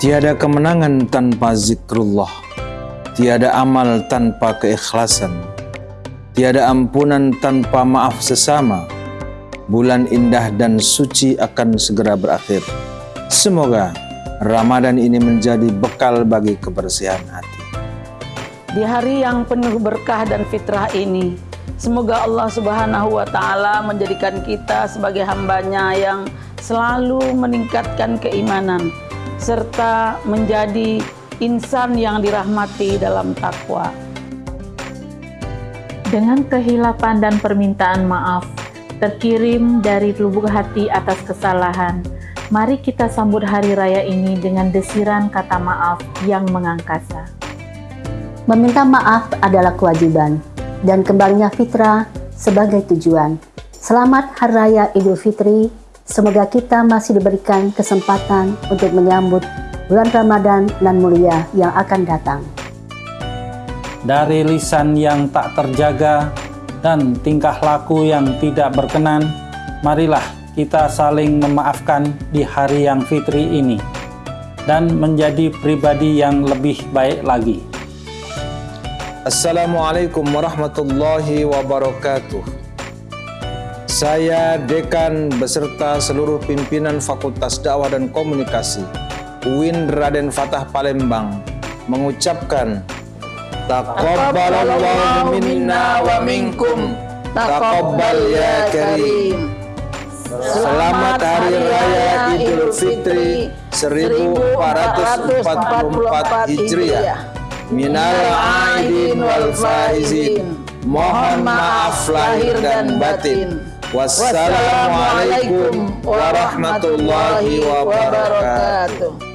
Tiada kemenangan tanpa zikrullah, tiada amal tanpa keikhlasan, tiada ampunan tanpa maaf sesama. Bulan indah dan suci akan segera berakhir. Semoga Ramadan ini menjadi bekal bagi kebersihan hati. Di hari yang penuh berkah dan fitrah ini, semoga Allah Subhanahu wa Ta'ala menjadikan kita sebagai hambanya yang selalu meningkatkan keimanan serta menjadi insan yang dirahmati dalam takwa. Dengan kehilapan dan permintaan maaf, terkirim dari lubuk hati atas kesalahan, mari kita sambut hari raya ini dengan desiran kata maaf yang mengangkasa. Meminta maaf adalah kewajiban, dan kembalinya fitrah sebagai tujuan. Selamat Hari Raya Idul Fitri, semoga kita masih diberikan kesempatan untuk menyambut bulan Ramadan dan mulia yang akan datang. Dari lisan yang tak terjaga, dan tingkah laku yang tidak berkenan, marilah kita saling memaafkan di hari yang fitri ini dan menjadi pribadi yang lebih baik lagi. Assalamualaikum warahmatullahi wabarakatuh. Saya Dekan beserta seluruh pimpinan Fakultas Dakwah dan Komunikasi UIN Raden Fatah Palembang mengucapkan Taqabbalallahu minna wa minkum. Taqabbal ya karim. Selamat Hari Raya Idul Fitri 1444 Hijriah. Minal aidin wal faizin. Mohon maaf lahir dan batin. Wassalamualaikum warahmatullahi wabarakatuh.